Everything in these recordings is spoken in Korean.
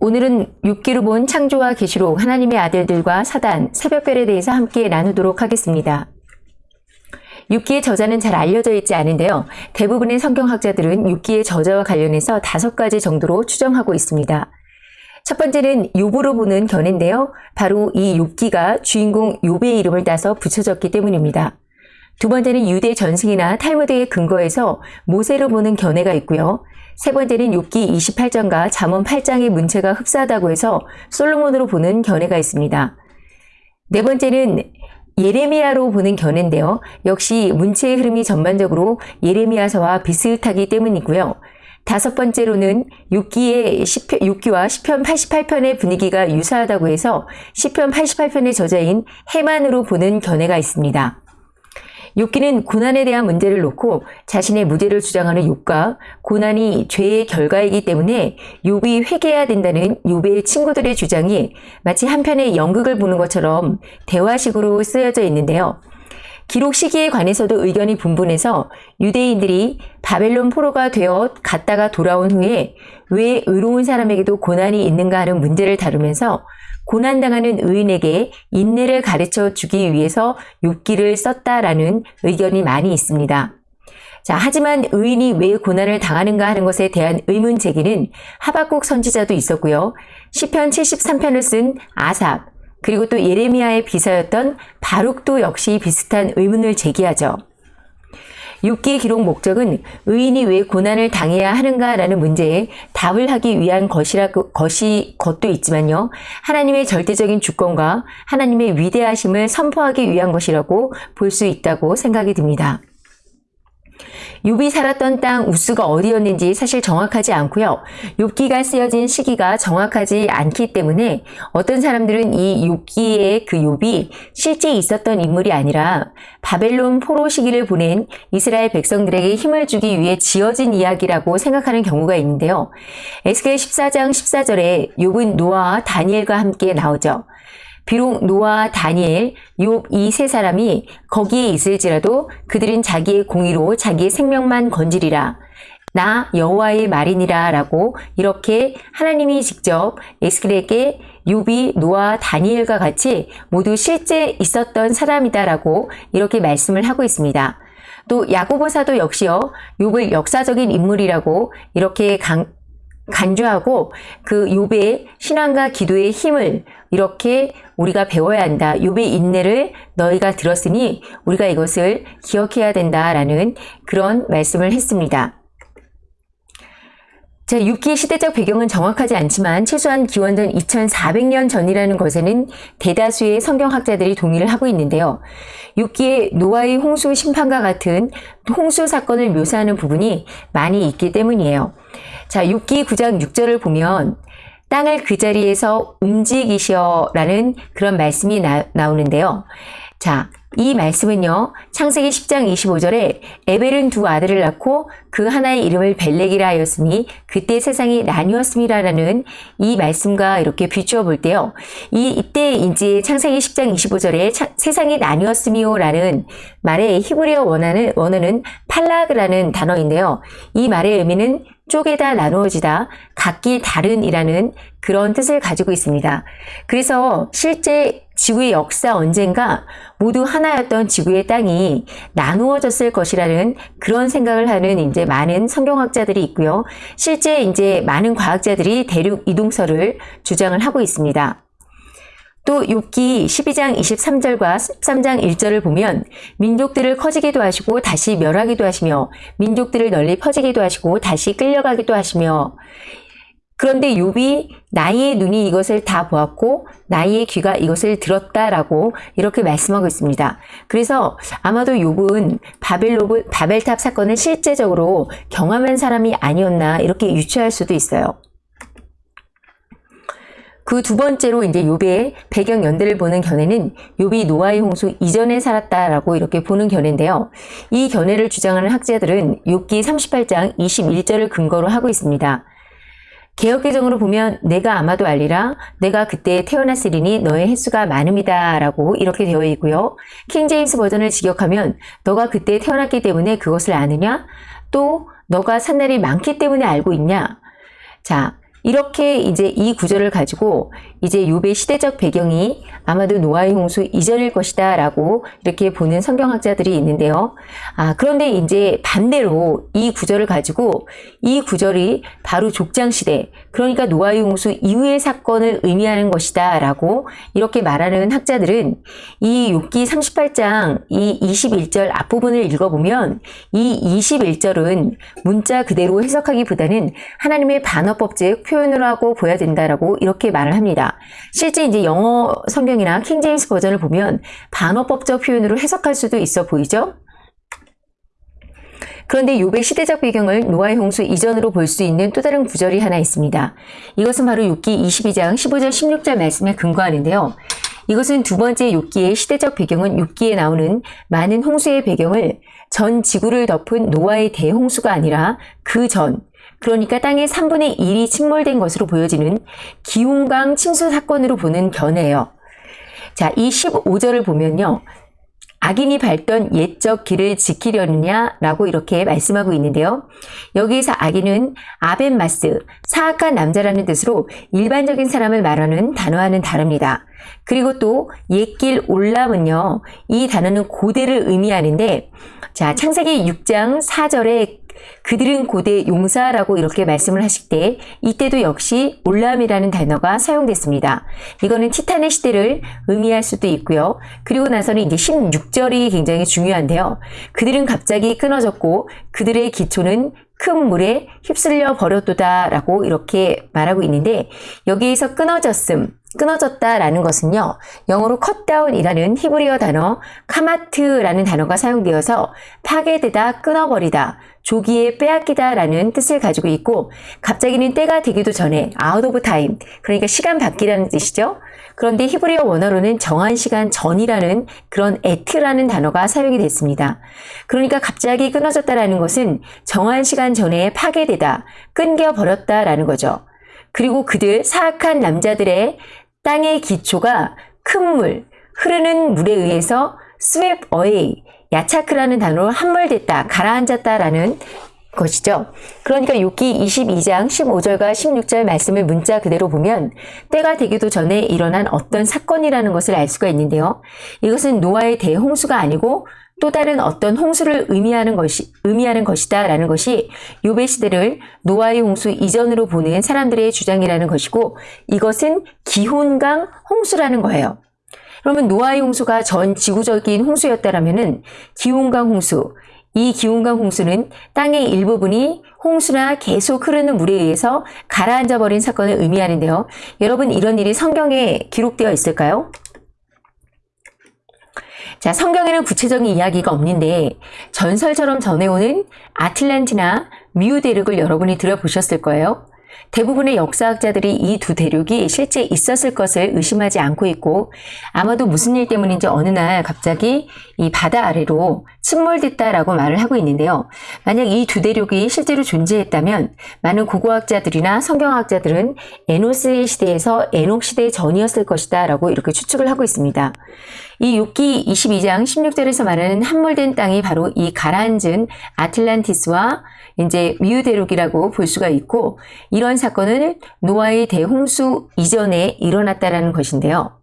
오늘은 6기로 본 창조와 계시록 하나님의 아들들과 사단, 새벽별에 대해서 함께 나누도록 하겠습니다. 6기의 저자는 잘 알려져 있지 않은데요. 대부분의 성경학자들은 6기의 저자와 관련해서 다섯 가지 정도로 추정하고 있습니다. 첫 번째는 욥으로 보는 견해인데요. 바로 이 욥기가 주인공 욥의 이름을 따서 붙여졌기 때문입니다. 두 번째는 유대 전승이나 탈무드의 근거에서 모세로 보는 견해가 있고요. 세 번째는 욥기 28장과 잠언 8장의 문체가 흡사하다고 해서 솔로몬으로 보는 견해가 있습니다. 네 번째는 예레미야로 보는 견해인데요. 역시 문체의 흐름이 전반적으로 예레미야서와 비슷하기 때문이고요. 다섯 번째로는 6기의 10편, 6기와 10편 88편의 분위기가 유사하다고 해서 10편 88편의 저자인 해만으로 보는 견해가 있습니다. 욥기는 고난에 대한 문제를 놓고 자신의 무죄를 주장하는 욥과 고난이 죄의 결과이기 때문에 욥이 회개해야 된다는 욥의 친구들의 주장이 마치 한편의 연극을 보는 것처럼 대화식으로 쓰여져 있는데요. 기록 시기에 관해서도 의견이 분분해서 유대인들이 바벨론 포로가 되어 갔다가 돌아온 후에 왜 의로운 사람에게도 고난이 있는가 하는 문제를 다루면서 고난당하는 의인에게 인내를 가르쳐 주기 위해서 욥기를 썼다라는 의견이 많이 있습니다. 자, 하지만 의인이 왜 고난을 당하는가 하는 것에 대한 의문 제기는 하박국 선지자도 있었고요. 시편 73편을 쓴 아삽, 그리고 또 예레미야의 비서였던 바룩도 역시 비슷한 의문을 제기하죠. 6기 기록 목적은 의인이 왜 고난을 당해야 하는가라는 문제에 답을 하기 위한 것이라 것이 것도 있지만요. 하나님의 절대적인 주권과 하나님의 위대하심을 선포하기 위한 것이라고 볼 수 있다고 생각이 듭니다. 욥이 살았던 땅 우스가 어디였는지 사실 정확하지 않고요. 욥기가 쓰여진 시기가 정확하지 않기 때문에 어떤 사람들은 이 욥기의 그 욥이 실제 있었던 인물이 아니라 바벨론 포로 시기를 보낸 이스라엘 백성들에게 힘을 주기 위해 지어진 이야기라고 생각하는 경우가 있는데요. 에스겔 14장 14절에 욥은 노아와 다니엘과 함께 나오죠. 비록 노아, 다니엘, 욥 이 세 사람이 거기에 있을지라도 그들은 자기의 공의로 자기의 생명만 건지리라. 나 여호와의 말이니라 라고 이렇게 하나님이 직접 에스겔에게 욥이 노아 다니엘과 같이 모두 실제 있었던 사람이다 라고 이렇게 말씀을 하고 있습니다. 또 야고보사도 역시요. 욥을 역사적인 인물이라고 이렇게 강, 간주하고 그 욥의 신앙과 기도의 힘을 이렇게 우리가 배워야 한다. 욥의 인내를 너희가 들었으니 우리가 이것을 기억해야 된다라는 그런 말씀을 했습니다. 자, 6기 시대적 배경은 정확하지 않지만 최소한 기원전 2400년 전이라는 것에는 대다수의 성경학자들이 동의를 하고 있는데요. 6기의 노아의 홍수 심판과 같은 홍수 사건을 묘사하는 부분이 많이 있기 때문이에요. 자, 6기 9장 6절을 보면 땅을 그 자리에서 움직이셔라는 그런 말씀이 나, 나오는데요. 자, 이 말씀은요. 창세기 10장 25절에 에벨은 두 아들을 낳고 그 하나의 이름을 벨렉이라 하였으니 그때 세상이 나뉘었음이라는 이 말씀과 이렇게 비추어 볼 때요. 이 이때 이제 창세기 10장 25절에 차, 세상이 나뉘었음이요라는 말의 히브리어 원어는 원어는 팔라그라는 단어인데요. 이 말의 의미는 쪼개다 나누어지다 각기 다른이라는 그런 뜻을 가지고 있습니다. 그래서 실제 지구의 역사 언젠가 모두 하나였던 지구의 땅이 나누어졌을 것이라는 그런 생각을 하는 이제 많은 성경학자들이 있고요. 실제 이제 많은 과학자들이 대륙 이동설을 주장을 하고 있습니다. 또 욥기 12장 23절과 13장 1절을 보면 민족들을 커지기도 하시고 다시 멸하기도 하시며 민족들을 널리 퍼지기도 하시고 다시 끌려가기도 하시며 그런데 욥이 나의 눈이 이것을 다 보았고 나의 귀가 이것을 들었다라고 이렇게 말씀하고 있습니다. 그래서 아마도 욥은 바벨로브, 바벨탑 사건을 실제적으로 경험한 사람이 아니었나 이렇게 유추할 수도 있어요. 그 두 번째로 이제 욥의 배경 연대를 보는 견해는 욥이 노아의 홍수 이전에 살았다라고 이렇게 보는 견해인데요. 이 견해를 주장하는 학자들은 욥기 38장 21절을 근거로 하고 있습니다. 개혁개정으로 보면 내가 아마도 알리라 내가 그때 태어났으리니 너의 횟수가 많음이다 라고 이렇게 되어 있고요. 킹제임스 버전을 직역하면 너가 그때 태어났기 때문에 그것을 아느냐? 또 너가 산 날이 많기 때문에 알고 있냐? 자, 이렇게 이제 이 구절을 가지고 이제 요배 시대적 배경이 아마도 노아의 홍수 이전일 것이다 라고 이렇게 보는 성경학자들이 있는데요. 아, 그런데 이제 반대로 이 구절을 가지고 이 구절이 바로 족장시대, 그러니까 노아의 홍수 이후의 사건을 의미하는 것이다 라고 이렇게 말하는 학자들은 이 욥기 38장 이 21절 앞부분을 읽어보면 이 21절은 문자 그대로 해석하기보다는 하나님의 반어법적 표현을 하고 보여야 된다라고 이렇게 말을 합니다. 실제 이제 영어 성경이나 킹제임스 버전을 보면 반어법적 표현으로 해석할 수도 있어 보이죠? 그런데 요배 시대적 배경을 노아의 홍수 이전으로 볼 수 있는 또 다른 구절이 하나 있습니다. 이것은 바로 욥기 22장 15절 16절 말씀에 근거하는데요. 이것은 두 번째 욥기의 시대적 배경은 욥기에 나오는 많은 홍수의 배경을 전 지구를 덮은 노아의 대홍수가 아니라 그 전, 그러니까 땅의 3분의 1이 침몰된 것으로 보여지는 기온강 침수 사건으로 보는 견해예요. 자, 이 15절을 보면요. 악인이 밟던 옛적 길을 지키려느냐 라고 이렇게 말씀하고 있는데요. 여기에서 악인은 아벤마스, 사악한 남자라는 뜻으로 일반적인 사람을 말하는 단어와는 다릅니다. 그리고 또 옛길 올람은요. 이 단어는 고대를 의미하는데 자 창세기 6장 4절에 그들은 고대 용사라고 이렇게 말씀을 하실 때 이때도 역시 올람이라는 단어가 사용됐습니다. 이거는 티탄의 시대를 의미할 수도 있고요. 그리고 나서는 이제 16절이 굉장히 중요한데요. 그들은 갑자기 끊어졌고 그들의 기초는 큰 물에 휩쓸려 버렸도다 라고 이렇게 말하고 있는데 여기에서 끊어졌음, 끊어졌다 라는 것은요. 영어로 컷다운이라는 히브리어 단어 카마트라는 단어가 사용되어서 파괴되다, 끊어버리다, 조기에 빼앗기다 라는 뜻을 가지고 있고 갑자기는 때가 되기도 전에 out of time 그러니까 시간 밖이라는 뜻이죠. 그런데 히브리어 원어로는 정한 시간 전이라는 그런 at라는 단어가 사용이 됐습니다. 그러니까 갑자기 끊어졌다라는 것은 정한 시간 전에 파괴되다, 끊겨버렸다라는 거죠. 그리고 그들 사악한 남자들의 땅의 기초가 큰 물, 흐르는 물에 의해서 swept away, 야차크라는 단어로 함몰됐다, 가라앉았다 라는 것이죠. 그러니까 욥기 22장 15절과 16절 말씀을 문자 그대로 보면 때가 되기도 전에 일어난 어떤 사건이라는 것을 알 수가 있는데요. 이것은 노아의 대홍수가 아니고 또 다른 어떤 홍수를 의미하는 것이 의미하는 것이다 라는 것이 요배 시대를 노아의 홍수 이전으로 보는 사람들의 주장이라는 것이고 이것은 기혼강 홍수라는 거예요. 그러면 노아의 홍수가 전 지구적인 홍수였다라면은 기온강 홍수, 이 기온강 홍수는 땅의 일부분이 홍수나 계속 흐르는 물에 의해서 가라앉아 버린 사건을 의미하는데요. 여러분 이런 일이 성경에 기록되어 있을까요? 자, 성경에는 구체적인 이야기가 없는데 전설처럼 전해오는 아틀란티나 미우 대륙을 여러분이 들어보셨을 거예요. 대부분의 역사학자들이 이 두 대륙이 실제 있었을 것을 의심하지 않고 있고 아마도 무슨 일 때문인지 어느 날 갑자기 이 바다 아래로 침몰됐다라고 말을 하고 있는데요. 만약 이 두 대륙이 실제로 존재했다면 많은 고고학자들이나 성경학자들은 에노스의 시대에서 에녹 시대 전이었을 것이다 라고 이렇게 추측을 하고 있습니다. 이 6기 22장 16절에서 말하는 함몰된 땅이 바로 이 가라앉은 아틀란티스와 이제 미우대륙이라고 볼 수가 있고 이런 사건은 노아의 대홍수 이전에 일어났다라는 것인데요.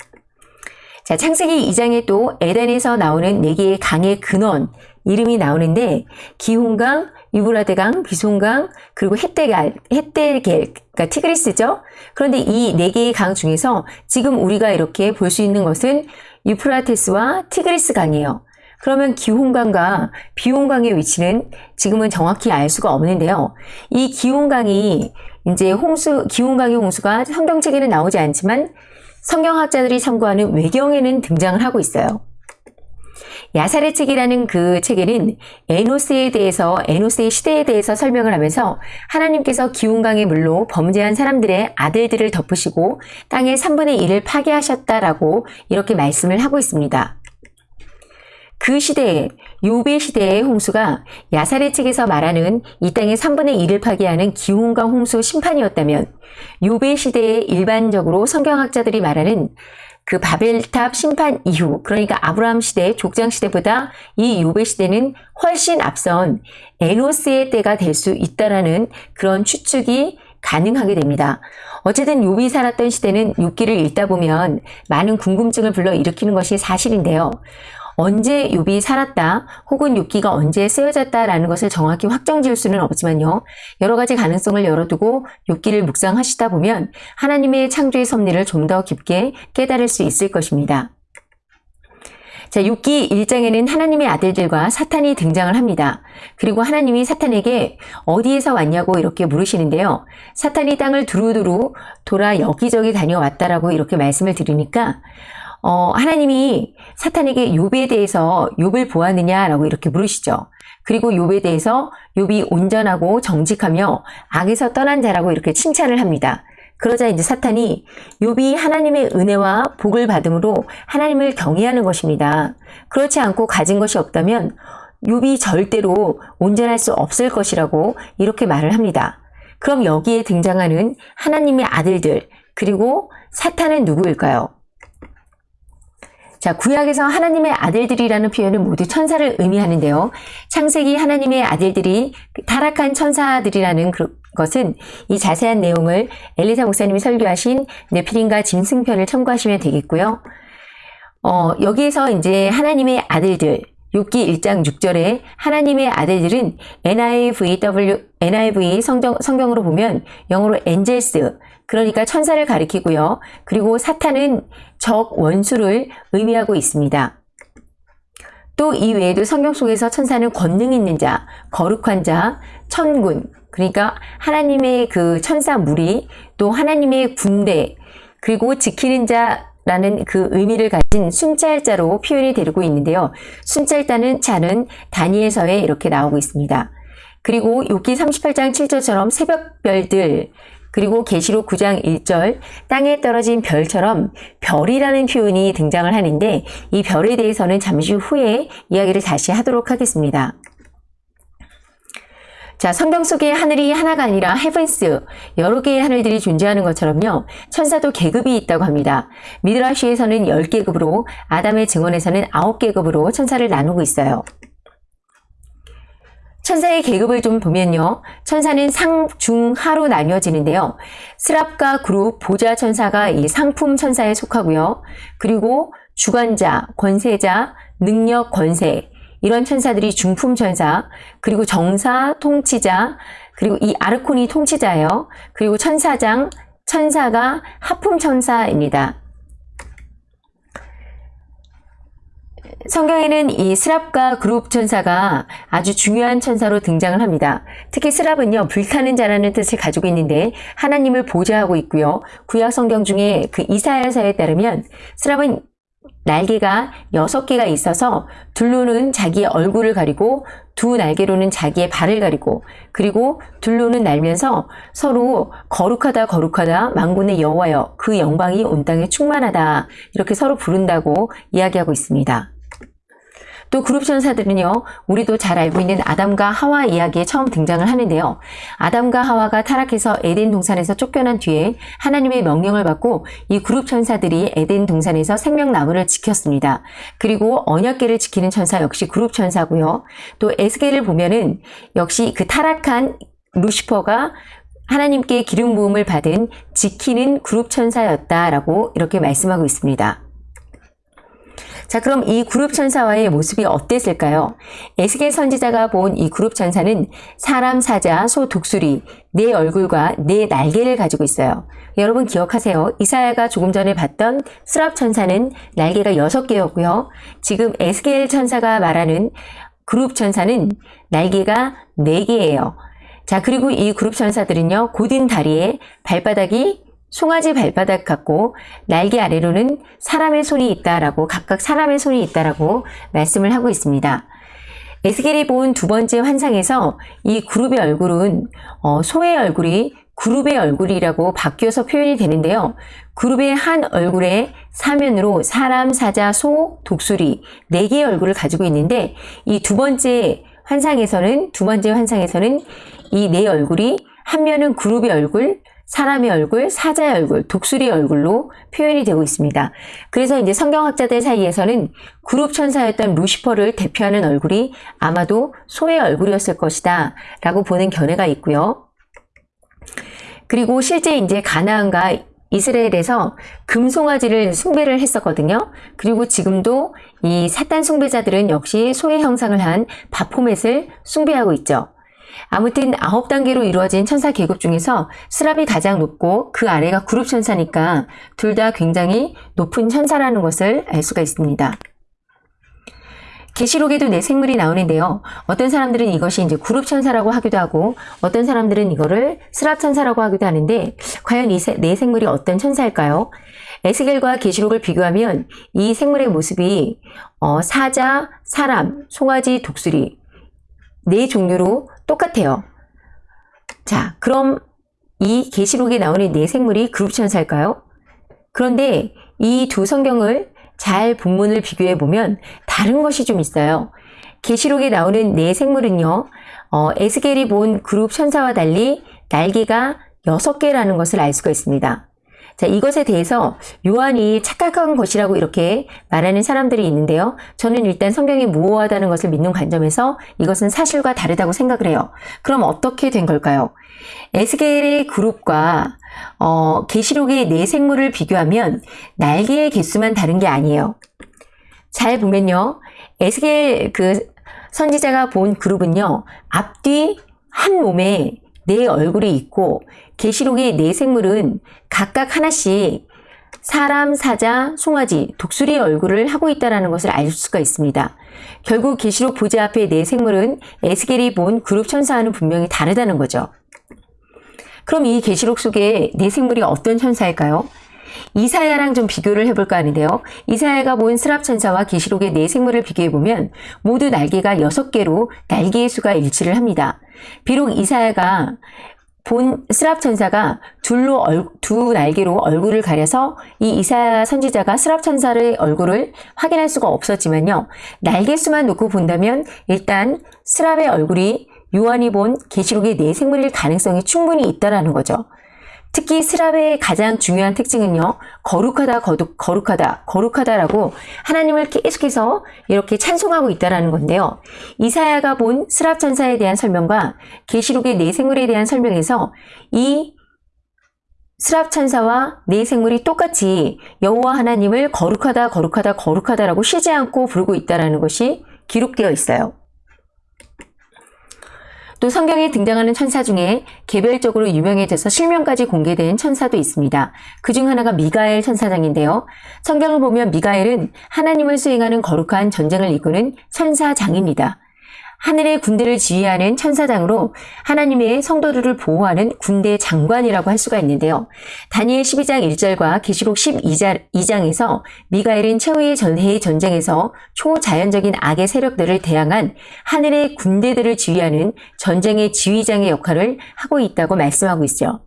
자, 창세기 2장에 또 에덴에서 나오는 네 개의 강의 근원 이름이 나오는데 기혼강, 유브라데강, 비송강, 그리고 헷데갈, 헷데겔, 그러니까 티그리스죠. 그런데 이 네 개의 강 중에서 지금 우리가 이렇게 볼 수 있는 것은 유프라테스와 티그리스 강이에요. 그러면 기온강과 비온강의 위치는 지금은 정확히 알 수가 없는데요. 이 기온강이 이제 홍수, 기온강의 홍수가 성경책에는 나오지 않지만 성경학자들이 참고하는 외경에는 등장을 하고 있어요. 야살의 책이라는 그 책에는 에노스에 대해서 에노스의 시대에 대해서 설명을 하면서 하나님께서 기운강의 물로 범죄한 사람들의 아들들을 덮으시고 땅의 3분의 1을 파괴하셨다라고 이렇게 말씀을 하고 있습니다. 그 시대에 요배 시대의 홍수가 야살의 책에서 말하는 이 땅의 3분의 1을 파괴하는 기온강 홍수 심판이었다면 요배 시대에 일반적으로 성경학자들이 말하는 그 바벨탑 심판 이후 그러니까 아브라함 시대 족장 시대보다 이 요배 시대는 훨씬 앞선 에노스의 때가 될 수 있다라는 그런 추측이 가능하게 됩니다. 어쨌든 욥이 살았던 시대는 욥기를 읽다 보면 많은 궁금증을 불러일으키는 것이 사실인데요. 언제 욥이 살았다 혹은 욥기가 언제 쓰여졌다라는 것을 정확히 확정 지을 수는 없지만요. 여러 가지 가능성을 열어두고 욥기를 묵상하시다 보면 하나님의 창조의 섭리를 좀 더 깊게 깨달을 수 있을 것입니다. 자, 6기 1장에는 하나님의 아들들과 사탄이 등장을 합니다. 그리고 하나님이 사탄에게 어디에서 왔냐고 이렇게 물으시는데요. 사탄이 땅을 두루두루 돌아 여기저기 다녀왔다라고 이렇게 말씀을 드리니까 어, 하나님이 사탄에게 욥에 대해서 욥을 보았느냐라고 이렇게 물으시죠. 그리고 욥에 대해서 욥이 온전하고 정직하며 악에서 떠난 자라고 이렇게 칭찬을 합니다. 그러자 이제 사탄이 욥이 하나님의 은혜와 복을 받음으로 하나님을 경외하는 것입니다. 그렇지 않고 가진 것이 없다면 욥이 절대로 온전할 수 없을 것이라고 이렇게 말을 합니다. 그럼 여기에 등장하는 하나님의 아들들 그리고 사탄은 누구일까요? 자, 구약에서 하나님의 아들들이라는 표현은 모두 천사를 의미하는데요. 창세기 하나님의 아들들이 타락한 천사들이라는 것은 이 자세한 내용을 엘리사 목사님이 설교하신 네피린과 짐승편을 참고하시면 되겠고요. 어, 여기에서 이제 하나님의 아들들, 6기 1장 6절에 하나님의 아들들은 NIVW, NIV 성경, 성경으로 보면 영어로 엔젤스, 그러니까 천사를 가리키고요. 그리고 사탄은 적 원수를 의미하고 있습니다. 또 이 외에도 성경 속에서 천사는 권능 있는 자, 거룩한 자, 천군, 그러니까 하나님의 그 천사 무리, 또 하나님의 군대, 그리고 지키는 자, 라는 그 의미를 가진 순찰자로 표현이 되고 있는데요. 순찰자는 자는 다니엘서에 이렇게 나오고 있습니다. 그리고 욥기 38장 7절처럼 새벽별들 그리고 계시록 9장 1절 땅에 떨어진 별처럼 별이라는 표현이 등장을 하는데 이 별에 대해서는 잠시 후에 이야기를 다시 하도록 하겠습니다. 자, 성경 속에 하늘이 하나가 아니라 헤븐스, 여러 개의 하늘들이 존재하는 것처럼요. 천사도 계급이 있다고 합니다. 미드라시에서는 10계급으로, 아담의 증언에서는 9계급으로 천사를 나누고 있어요. 천사의 계급을 좀 보면요. 천사는 상, 중, 하로 나뉘어지는데요. 스랍과 그룹, 보좌 천사가 이 상품 천사에 속하고요. 그리고 주관자, 권세자, 능력, 권세 이런 천사들이 중품 천사, 그리고 정사, 통치자, 그리고 이 아르콘이 통치자예요. 그리고 천사장, 천사가 하품 천사입니다. 성경에는 이 스랍과 그룹 천사가 아주 중요한 천사로 등장을 합니다. 특히 스랍은요, 불타는 자라는 뜻을 가지고 있는데 하나님을 보좌하고 있고요. 구약 성경 중에 그 이사야서에 따르면 스랍은 날개가 여섯 개가 있어서 둘로는 자기의 얼굴을 가리고 두 날개로는 자기의 발을 가리고 그리고 둘로는 날면서 서로 거룩하다 거룩하다 망군의 여호와여 그 영광이 온 땅에 충만하다 이렇게 서로 부른다고 이야기하고 있습니다. 또 그룹 천사들은요, 우리도 잘 알고 있는 아담과 하와 이야기에 처음 등장을 하는데요. 아담과 하와가 타락해서 에덴 동산에서 쫓겨난 뒤에 하나님의 명령을 받고 이 그룹 천사들이 에덴 동산에서 생명나무를 지켰습니다. 그리고 언약계를 지키는 천사 역시 그룹 천사고요. 또 에스겔을 보면은 역시 그 타락한 루시퍼가 하나님께 기름 부음을 받은 지키는 그룹 천사였다라고 이렇게 말씀하고 있습니다. 자, 그럼 이 그룹 천사와의 모습이 어땠을까요? 에스겔 선지자가 본 이 그룹 천사는 사람, 사자, 소, 독수리, 네 얼굴과 네 날개를 가지고 있어요. 여러분 기억하세요. 이사야가 조금 전에 봤던 스랍 천사는 날개가 여섯 개였고요. 지금 에스겔 천사가 말하는 그룹 천사는 날개가 네 개예요. 자, 그리고 이 그룹 천사들은요, 곧은 다리에 발바닥이 송아지 발바닥 같고 날개 아래로는 사람의 손이 있다라고 각각 사람의 손이 있다라고 말씀을 하고 있습니다. 에스겔이 본 두 번째 환상에서 이 그룹의 얼굴은 어, 소의 얼굴이 그룹의 얼굴이라고 바뀌어서 표현이 되는데요. 그룹의 한 얼굴에 사면으로 사람, 사자, 소, 독수리 네 개의 얼굴을 가지고 있는데 이 두 번째 환상에서는 두 번째 환상에서는 이 네 얼굴이 한 면은 그룹의 얼굴, 사람의 얼굴, 사자의 얼굴, 독수리 얼굴로 표현이 되고 있습니다. 그래서 이제 성경학자들 사이에서는 그룹 천사였던 루시퍼를 대표하는 얼굴이 아마도 소의 얼굴이었을 것이다 라고 보는 견해가 있고요. 그리고 실제 이제 가나안과 이스라엘에서 금송아지를 숭배를 했었거든요. 그리고 지금도 이 사탄 숭배자들은 역시 소의 형상을 한 바포멧을 숭배하고 있죠. 아무튼 아홉 단계로 이루어진 천사 계급 중에서 스랍이 가장 높고 그 아래가 그룹 천사니까 둘 다 굉장히 높은 천사라는 것을 알 수가 있습니다. 계시록에도 네 생물이 나오는데요. 어떤 사람들은 이것이 이제 그룹 천사라고 하기도 하고 어떤 사람들은 이거를 스랍 천사라고 하기도 하는데 과연 이네 생물이 어떤 천사일까요? 에스겔과 계시록을 비교하면 이 생물의 모습이 어, 사자, 사람, 송아지, 독수리 네 종류로 똑같아요. 자, 그럼 이 계시록에 나오는 네 생물이 그룹 천사일까요? 그런데 이 두 성경을 잘 본문을 비교해 보면 다른 것이 좀 있어요. 계시록에 나오는 네 생물은요. 어, 에스겔이 본 그룹 천사와 달리 날개가 6개라는 것을 알 수가 있습니다. 자, 이것에 대해서 요한이 착각한 것이라고 이렇게 말하는 사람들이 있는데요. 저는 일단 성경이 모호하다는 것을 믿는 관점에서 이것은 사실과 다르다고 생각을 해요. 그럼 어떻게 된 걸까요? 에스겔의 그룹과 어, 계시록의 네 생물을 비교하면 날개의 개수만 다른 게 아니에요. 잘 보면요. 에스겔 그 선지자가 본 그룹은요. 앞뒤 한 몸에 네 얼굴이 있고 계시록의 네 생물은 각각 하나씩 사람, 사자, 송아지, 독수리의 얼굴을 하고 있다는 것을 알 수가 있습니다. 결국 계시록 부제 앞에 네 생물은 에스겔이 본 그룹 천사와는 분명히 다르다는 거죠. 그럼 이 계시록 속에 네 생물이 어떤 천사일까요? 이사야랑 좀 비교를 해볼까 하는데요. 이사야가 본 스랍 천사와 계시록의 네 생물을 비교해보면 모두 날개가 6개로 날개의 수가 일치를 합니다. 비록 이사야가 본 스랍 천사가 둘로 얼, 두 날개로 얼굴을 가려서 이 이사야 선지자가 스랍 천사의 얼굴을 확인할 수가 없었지만요. 날개 수만 놓고 본다면 일단 스랍의 얼굴이 요한이 본 계시록의 네 생물일 가능성이 충분히 있다라는 거죠. 특히 스랍의 가장 중요한 특징은요. 거룩하다, 거룩, 거룩하다, 거룩하다라고 하나님을 계속해서 이렇게 찬송하고 있다라는 건데요. 이사야가 본 스랍 천사에 대한 설명과 계시록의 네 생물에 대한 설명에서 이 스랍 천사와 네 생물이 똑같이 여호와 하나님을 거룩하다, 거룩하다, 거룩하다라고 쉬지 않고 부르고 있다라는 것이 기록되어 있어요. 또 성경에 등장하는 천사 중에 개별적으로 유명해져서 실명까지 공개된 천사도 있습니다. 그 중 하나가 미가엘 천사장인데요. 성경을 보면 미가엘은 하나님을 수행하는 거룩한 전쟁을 이끄는 천사장입니다. 하늘의 군대를 지휘하는 천사장으로 하나님의 성도들을 보호하는 군대 장관이라고 할 수가 있는데요. 다니엘 12장 1절과 계시록 12장에서 미가엘은 최후의 전해의 전쟁에서 초자연적인 악의 세력들을 대항한 하늘의 군대들을 지휘하는 전쟁의 지휘장의 역할을 하고 있다고 말씀하고 있죠.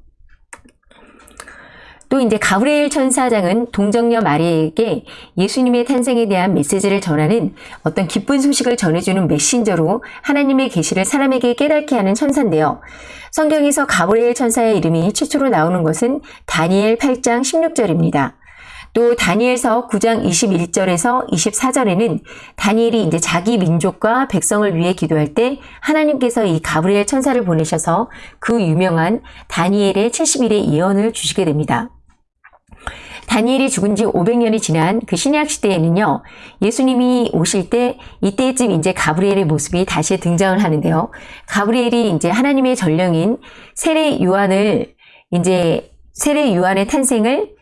또 이제 가브리엘 천사장은 동정녀 마리에게 예수님의 탄생에 대한 메시지를 전하는 어떤 기쁜 소식을 전해주는 메신저로 하나님의 계시를 사람에게 깨닫게 하는 천사인데요. 성경에서 가브리엘 천사의 이름이 최초로 나오는 것은 다니엘 8장 16절입니다. 또 다니엘서 9장 21절에서 24절에는 다니엘이 이제 자기 민족과 백성을 위해 기도할 때 하나님께서 이 가브리엘 천사를 보내셔서 그 유명한 다니엘의 70일의 예언을 주시게 됩니다. 다니엘이 죽은 지 500년이 지난 그 신약 시대에는요. 예수님이 오실 때 이때쯤 이제 가브리엘의 모습이 다시 등장을 하는데요. 가브리엘이 이제 하나님의 전령인 세례 요한을 이제 세례 요한의 탄생을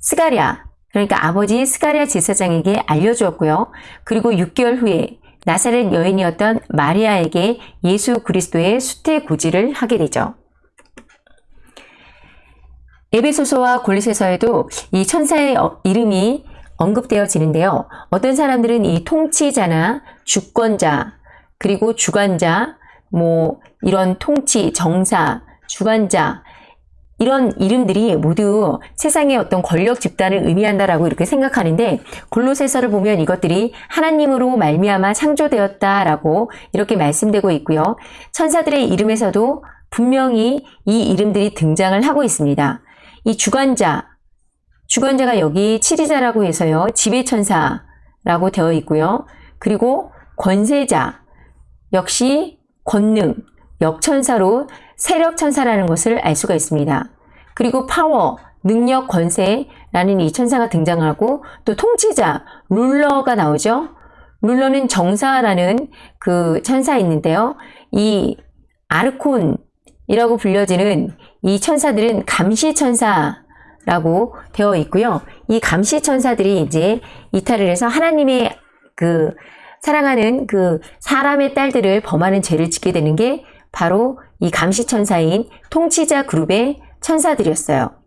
스가랴 그러니까 아버지 스가랴 제사장에게 알려주었고요. 그리고 6개월 후에 나사렛 여인이었던 마리아에게 예수 그리스도의 수태 고지를 하게 되죠. 에베소서와 골리세서에도 이 천사의 어, 이름이 언급되어지는데요. 어떤 사람들은 이 통치자나 주권자, 그리고 주관자, 뭐 이런 통치, 정사, 주관자 이런 이름들이 모두 세상의 어떤 권력 집단을 의미한다라고 이렇게 생각하는데 골로새서를 보면 이것들이 하나님으로 말미암아 창조되었다라고 이렇게 말씀되고 있고요. 천사들의 이름에서도 분명히 이 이름들이 등장을 하고 있습니다. 이 주관자, 주관자가 여기 치리자라고 해서요. 지배천사라고 되어 있고요. 그리고 권세자, 역시 권능, 역천사로 세력천사라는 것을 알 수가 있습니다. 그리고 파워, 능력, 권세라는 이 천사가 등장하고 또 통치자, 룰러가 나오죠. 룰러는 정사라는 그 천사 있는데요. 이 아르콘이라고 불려지는 이 천사들은 감시천사라고 되어 있고요. 이 감시천사들이 이제 이탈을 해서 하나님의 그 사랑하는 그 사람의 딸들을 범하는 죄를 짓게 되는 게 바로 이 감시천사인 통치자 그룹의 천사들이었어요.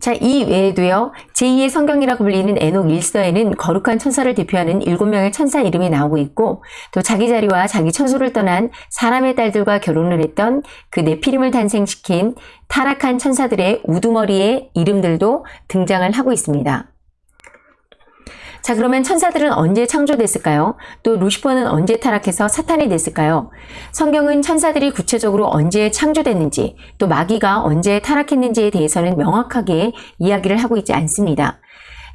자, 이 외에도요, 제2의 성경이라고 불리는 에녹 1서에는 거룩한 천사를 대표하는 7명의 천사 이름이 나오고 있고, 또 자기 자리와 자기 처소를 떠난 사람의 딸들과 결혼을 했던 그 네피림을 탄생시킨 타락한 천사들의 우두머리의 이름들도 등장을 하고 있습니다. 자 그러면 천사들은 언제 창조됐을까요? 또 루시퍼는 언제 타락해서 사탄이 됐을까요? 성경은 천사들이 구체적으로 언제 창조됐는지 또 마귀가 언제 타락했는지에 대해서는 명확하게 이야기를 하고 있지 않습니다.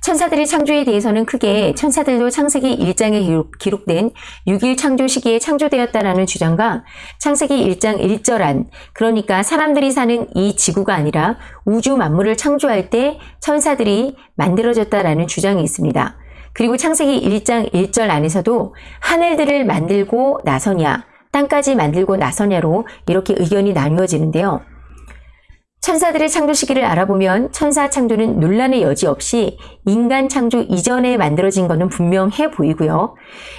천사들의 창조에 대해서는 크게 천사들도 창세기 1장에 기록, 된 6일 창조 시기에 창조되었다라는 주장과 창세기 1장 1절 안 그러니까 사람들이 사는 이 지구가 아니라 우주 만물을 창조할 때 천사들이 만들어졌다라는 주장이 있습니다. 그리고 창세기 1장 1절 안에서도 하늘들을 만들고 나서냐, 땅까지 만들고 나서냐로 이렇게 의견이 나누어지는데요. 천사들의 창조 시기를 알아보면 천사 창조는 논란의 여지 없이 인간 창조 이전에 만들어진 것은 분명해 보이고요.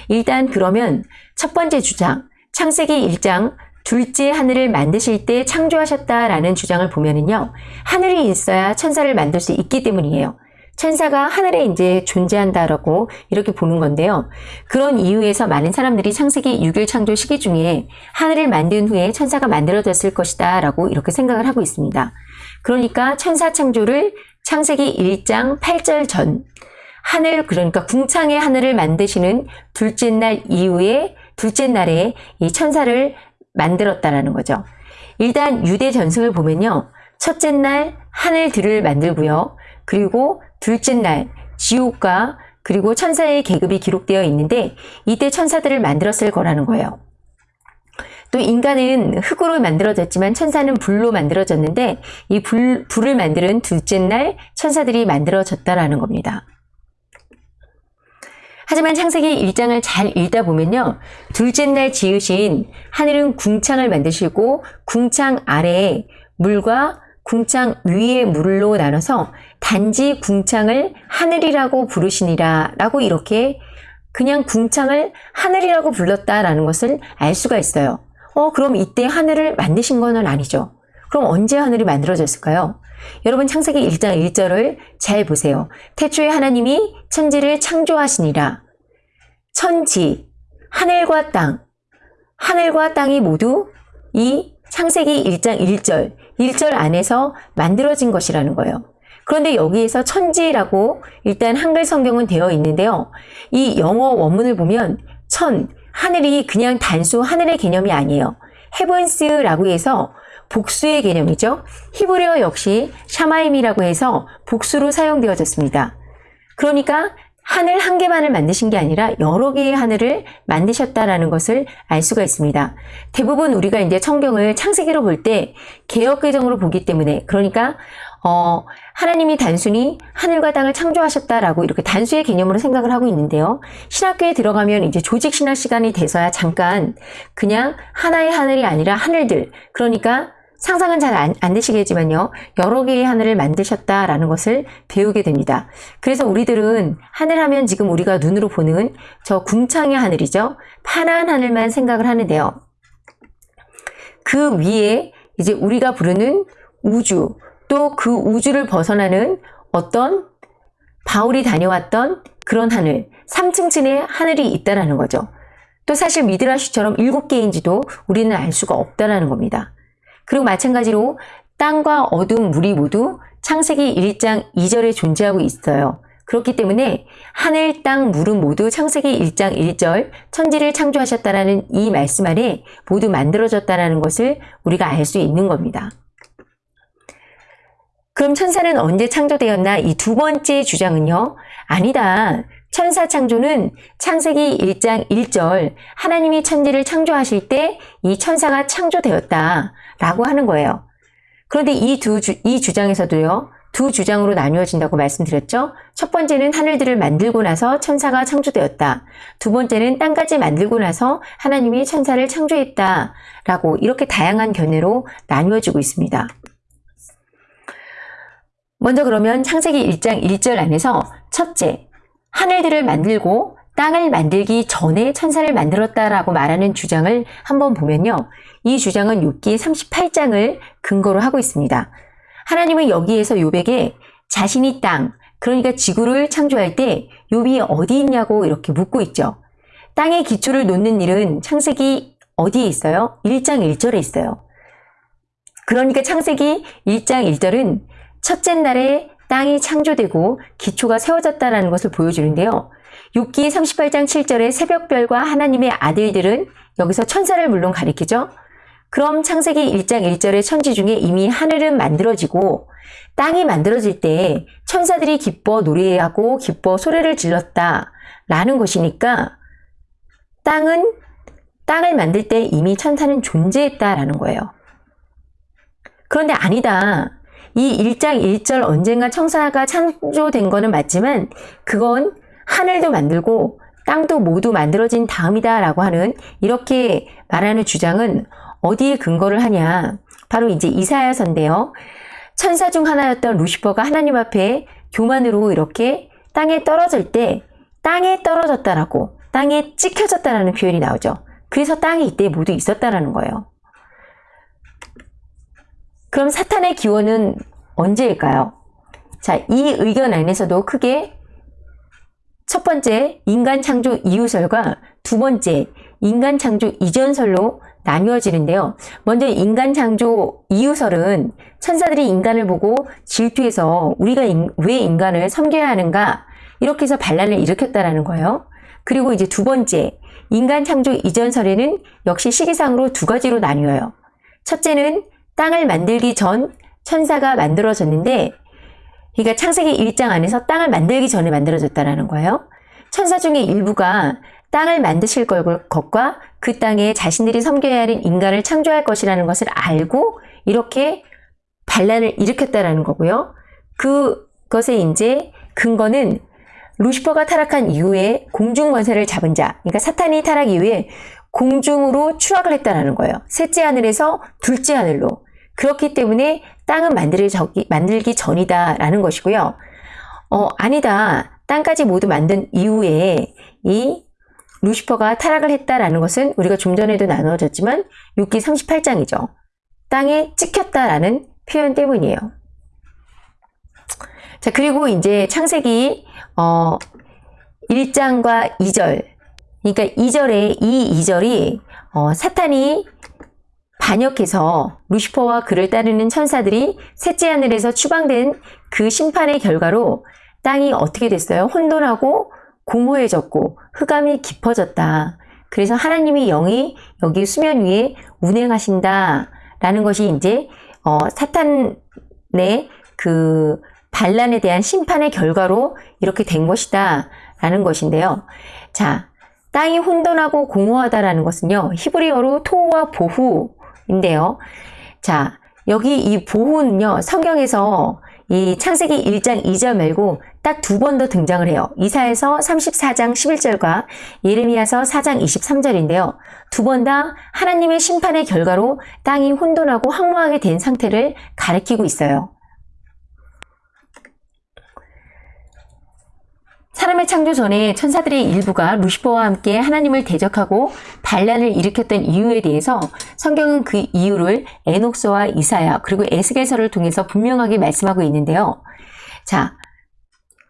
일단 그러면 첫 번째 주장, 창세기 1장 둘째 하늘을 만드실 때 창조하셨다라는 주장을 보면은요. 하늘이 있어야 천사를 만들 수 있기 때문이에요. 천사가 하늘에 이제 존재한다라고 이렇게 보는 건데요. 그런 이유에서 많은 사람들이 창세기 6일 창조 시기 중에 하늘을 만든 후에 천사가 만들어졌을 것이다 라고 이렇게 생각을 하고 있습니다. 그러니까 천사 창조를 창세기 1장 8절 전 하늘 그러니까 궁창의 하늘을 만드시는 둘째 날 이후에 둘째 날에 이 천사를 만들었다라는 거죠. 일단 유대 전승을 보면요. 첫째 날 하늘들을 만들고요. 그리고 둘째 날 지옥과 그리고 천사의 계급이 기록되어 있는데 이때 천사들을 만들었을 거라는 거예요. 또 인간은 흙으로 만들어졌지만 천사는 불로 만들어졌는데 이 불, 불을 만드는 둘째 날 천사들이 만들어졌다라는 겁니다. 하지만 창세기 1장을 잘 읽다 보면요. 둘째 날 지으신 하늘은 궁창을 만드시고 궁창 아래에 물과 궁창 위의 물로 나눠서 단지 궁창을 하늘이라고 부르시니라 라고 이렇게 그냥 궁창을 하늘이라고 불렀다라는 것을 알 수가 있어요. 어, 그럼 이때 하늘을 만드신 건 아니죠. 그럼 언제 하늘이 만들어졌을까요? 여러분 창세기 1장 1절을 잘 보세요. 태초에 하나님이 천지를 창조하시니라. 천지, 하늘과 땅, 하늘과 땅이 모두 이 창세기 1장 1절, 1절 안에서 만들어진 것이라는 거예요. 그런데 여기에서 천지라고 일단 한글 성경은 되어 있는데요. 이 영어 원문을 보면 천, 하늘이 그냥 단수 하늘의 개념이 아니에요. 헤븐스라고 해서 복수의 개념이죠. 히브리어 역시 샤마임이라고 해서 복수로 사용되어졌습니다. 그러니까 하늘 한 개만을 만드신 게 아니라 여러 개의 하늘을 만드셨다라는 것을 알 수가 있습니다. 대부분 우리가 이제 성경을 창세기로 볼 때 개혁 개정으로 보기 때문에 그러니까 어, 하나님이 단순히 하늘과 땅을 창조하셨다라고 이렇게 단수의 개념으로 생각을 하고 있는데요. 신학교에 들어가면 이제 조직 신학 시간이 돼서야 잠깐 그냥 하나의 하늘이 아니라 하늘들 그러니까 상상은 잘안 되시겠지만요. 여러 개의 하늘을 만드셨다라는 것을 배우게 됩니다. 그래서 우리들은 하늘 하면 지금 우리가 눈으로 보는 저 궁창의 하늘이죠. 파란 하늘만 생각을 하는데요. 그 위에 이제 우리가 부르는 우주, 또 그 우주를 벗어나는 어떤 바울이 다녀왔던 그런 하늘, 3층층의 하늘이 있다라는 거죠. 또 사실 미드라시처럼 일곱 개인지도 우리는 알 수가 없다라는 겁니다. 그리고 마찬가지로 땅과 어둠, 물이 모두 창세기 1장 2절에 존재하고 있어요. 그렇기 때문에 하늘, 땅, 물은 모두 창세기 1장 1절 천지를 창조하셨다라는 이 말씀 안에 모두 만들어졌다라는 것을 우리가 알 수 있는 겁니다. 그럼 천사는 언제 창조되었나? 이 두 번째 주장은요. 아니다. 천사 창조는 창세기 1장 1절 하나님이 천지를 창조하실 때 이 천사가 창조되었다 라고 하는 거예요. 그런데 이 두 이 주장에서도요. 두 주장으로 나뉘어진다고 말씀드렸죠. 첫 번째는 하늘들을 만들고 나서 천사가 창조되었다. 두 번째는 땅까지 만들고 나서 하나님이 천사를 창조했다. 라고 이렇게 다양한 견해로 나뉘어지고 있습니다. 먼저 그러면 창세기 1장 1절 안에서 첫째, 하늘들을 만들고 땅을 만들기 전에 천사를 만들었다라고 말하는 주장을 한번 보면요. 이 주장은 욥기 38장을 근거로 하고 있습니다. 하나님은 여기에서 욥에게 자신이 땅, 그러니까 지구를 창조할 때 욥이 어디 있냐고 이렇게 묻고 있죠. 땅의 기초를 놓는 일은 창세기 어디에 있어요? 1장 1절에 있어요. 그러니까 창세기 1장 1절은 첫째 날에 땅이 창조되고 기초가 세워졌다는 것을 보여주는데요. 6기 38장 7절의 새벽별과 하나님의 아들들은 여기서 천사를 물론 가리키죠. 그럼 창세기 1장 1절의 천지 중에 이미 하늘은 만들어지고 땅이 만들어질 때 천사들이 기뻐 노래하고 기뻐 소리를 질렀다 라는 것이니까 땅은 땅을 만들 때 이미 천사는 존재했다라는 거예요. 그런데 아니다. 이 1장 1절 언젠가 천사가 창조된 거는 맞지만 그건 하늘도 만들고 땅도 모두 만들어진 다음이다 라고 하는 이렇게 말하는 주장은 어디에 근거를 하냐 바로 이제 이사야서인데요. 천사 중 하나였던 루시퍼가 하나님 앞에 교만으로 이렇게 땅에 떨어질 때 땅에 떨어졌다라고 땅에 찍혀졌다라는 표현이 나오죠. 그래서 땅이 이때 모두 있었다라는 거예요. 그럼 사탄의 기원은 언제일까요? 자, 이 의견 안에서도 크게 첫 번째 인간 창조 이후설과 두 번째 인간 창조 이전설로 나뉘어지는데요. 먼저 인간 창조 이후설은 천사들이 인간을 보고 질투해서 우리가 인, 왜 인간을 섬겨야 하는가 이렇게 해서 반란을 일으켰다라는 거예요. 그리고 이제 두 번째 인간 창조 이전설에는 역시 시기상으로 두 가지로 나뉘어요. 첫째는 땅을 만들기 전 천사가 만들어졌는데 그러니까 창세기 1장 안에서 땅을 만들기 전에 만들어졌다는 거예요. 천사 중에 일부가 땅을 만드실 것과 그 땅에 자신들이 섬겨야 하는 인간을 창조할 것이라는 것을 알고 이렇게 반란을 일으켰다라는 거고요. 그것의 이제 근거는 루시퍼가 타락한 이후에 공중 권세를 잡은 자, 그러니까 사탄이 타락 이후에 공중으로 추락을 했다라는 거예요. 셋째 하늘에서 둘째 하늘로. 그렇기 때문에 땅은 만들기, 만들기 전이다 라는 것이고요. 어, 아니다. 땅까지 모두 만든 이후에 이 루시퍼가 타락을 했다라는 것은 우리가 좀 전에도 나누어졌지만 6기 38장이죠. 땅에 찍혔다라는 표현 때문이에요. 자, 그리고 이제 창세기 어 1장과 2절. 그러니까 2절에 이 2절이 어, 사탄이 반역해서 루시퍼와 그를 따르는 천사들이 셋째 하늘에서 추방된 그 심판의 결과로 땅이 어떻게 됐어요? 혼돈하고 공허해졌고 흑암이 깊어졌다. 그래서 하나님의 영이 여기 수면 위에 운행하신다. 라는 것이 이제 어, 사탄의 그 반란에 대한 심판의 결과로 이렇게 된 것이다. 라는 것인데요. 자, 땅이 혼돈하고 공허하다라는 것은요. 히브리어로 토와 보후 인데요. 자, 여기 이 보호는요, 성경에서 이 창세기 1장 2절 말고 딱 두 번 더 등장을 해요. 이사에서 34장 11절과 예레미야서 4장 23절인데요. 두 번 다 하나님의 심판의 결과로 땅이 혼돈하고 황무하게 된 상태를 가리키고 있어요. 사람의 창조 전에 천사들의 일부가 루시퍼와 함께 하나님을 대적하고 반란을 일으켰던 이유에 대해서 성경은 그 이유를 에녹스와 이사야 그리고 에스겔서를 통해서 분명하게 말씀하고 있는데요. 자,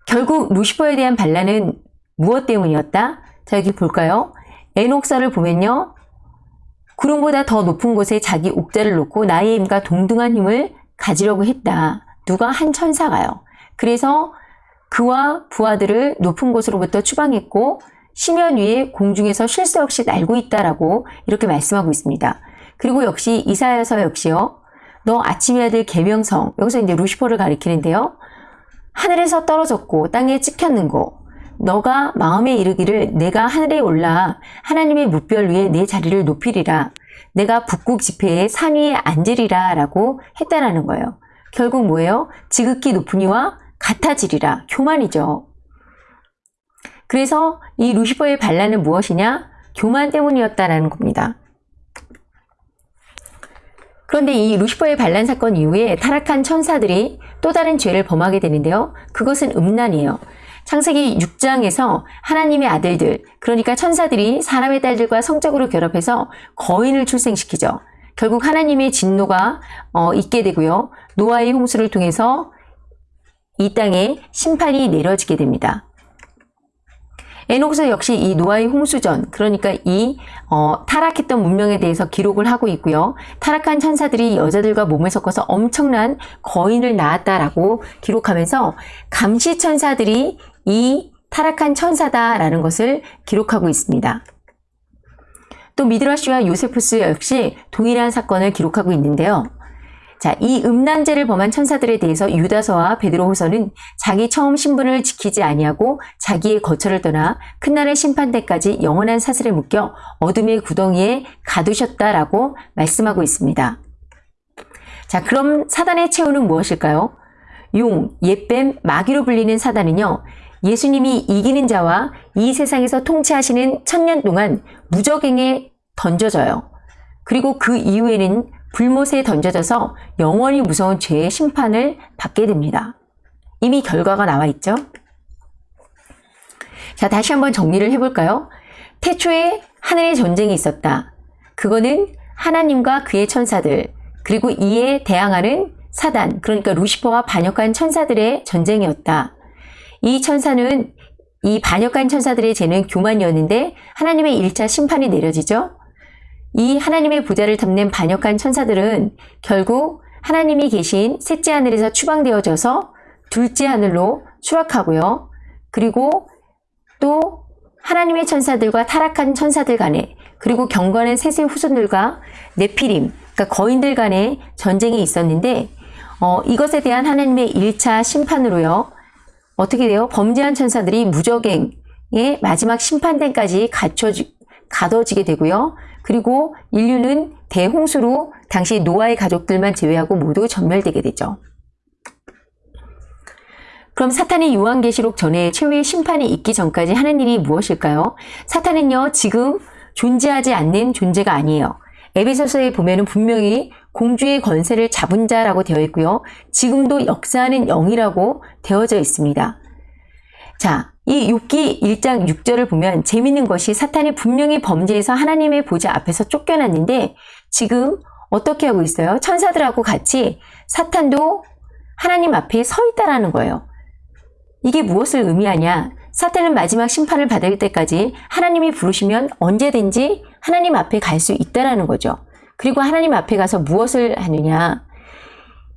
결국 루시퍼에 대한 반란은 무엇 때문이었다? 자, 여기 볼까요? 에녹서를 보면요. 구름보다 더 높은 곳에 자기 옥자를 놓고 나의 힘과 동등한 힘을 가지려고 했다. 누가 한 천사가요. 그래서 그와 부하들을 높은 곳으로부터 추방했고 심연 위에 공중에서 쉴 새 없이 날고 있다라고 이렇게 말씀하고 있습니다. 그리고 역시 이사야서 역시요. 너 아침의 아들 계명성 여기서 이제 루시퍼를 가리키는데요. 하늘에서 떨어졌고 땅에 찍혔는 거 너가 마음에 이르기를 내가 하늘에 올라 하나님의 묵별 위에 내 자리를 높이리라. 내가 북극 지폐의 산 위에 앉으리라 라고 했다라는 거예요. 결국 뭐예요? 지극히 높으니와 같아지리라. 교만이죠. 그래서 이 루시퍼의 반란은 무엇이냐? 교만 때문이었다라는 겁니다. 그런데 이 루시퍼의 반란 사건 이후에 타락한 천사들이 또 다른 죄를 범하게 되는데요. 그것은 음란이에요. 창세기 6장에서 하나님의 아들들, 그러니까 천사들이 사람의 딸들과 성적으로 결합해서 거인을 출생시키죠. 결국 하나님의 진노가 어, 있게 되고요. 노아의 홍수를 통해서 이 땅에 심판이 내려지게 됩니다. 에녹스 역시 이 노아의 홍수전, 그러니까 이 어, 타락했던 문명에 대해서 기록을 하고 있고요. 타락한 천사들이 여자들과 몸을 섞어서 엄청난 거인을 낳았다라고 기록하면서 감시 천사들이 이 타락한 천사다라는 것을 기록하고 있습니다. 또 미드라시와 요세푸스 역시 동일한 사건을 기록하고 있는데요. 자, 이 음란죄를 범한 천사들에 대해서 유다서와 베드로후서는 자기 처음 신분을 지키지 아니하고 자기의 거처를 떠나 큰날의 심판 때까지 영원한 사슬에 묶여 어둠의 구덩이에 가두셨다라고 말씀하고 있습니다. 자, 그럼 사단의 최후는 무엇일까요? 용, 옛뱀, 마귀로 불리는 사단은요. 예수님이 이기는 자와 이 세상에서 통치하시는 천년 동안 무적행에 던져져요. 그리고 그 이후에는 불못에 던져져서 영원히 무서운 죄의 심판을 받게 됩니다. 이미 결과가 나와 있죠? 자, 다시 한번 정리를 해볼까요? 태초에 하늘의 전쟁이 있었다. 그거는 하나님과 그의 천사들, 그리고 이에 대항하는 사단, 그러니까 루시퍼와 반역한 천사들의 전쟁이었다. 이 천사는 이 반역한 천사들의 죄는 교만이었는데 하나님의 1차 심판이 내려지죠. 이 하나님의 부자를 탐낸 반역한 천사들은 결국 하나님이 계신 셋째 하늘에서 추방되어져서 둘째 하늘로 추락하고요. 그리고 또 하나님의 천사들과 타락한 천사들 간에 그리고 경건한 셋의 후손들과 네피림, 그러니까 거인들 간의 전쟁이 있었는데 어, 이것에 대한 하나님의 1차 심판으로요. 어떻게 돼요? 범죄한 천사들이 무적행의 마지막 심판대까지 갇혀지, 가둬지게 되고요. 그리고 인류는 대홍수로 당시 노아의 가족들만 제외하고 모두 전멸되게 되죠. 그럼 사탄이 요한계시록 전에 최후의 심판이 있기 전까지 하는 일이 무엇일까요? 사탄은요, 지금 존재하지 않는 존재가 아니에요. 에베소서에 보면 분명히 공주의 권세를 잡은 자라고 되어 있고요. 지금도 역사하는 영이라고 되어져 있습니다. 자, 이 6기 1장 6절을 보면 재밌는 것이 사탄이 분명히 범죄에서 하나님의 보좌 앞에서 쫓겨났는데 지금 어떻게 하고 있어요? 천사들하고 같이 사탄도 하나님 앞에 서 있다라는 거예요. 이게 무엇을 의미하냐? 사탄은 마지막 심판을 받을 때까지 하나님이 부르시면 언제든지 하나님 앞에 갈 수 있다라는 거죠. 그리고 하나님 앞에 가서 무엇을 하느냐?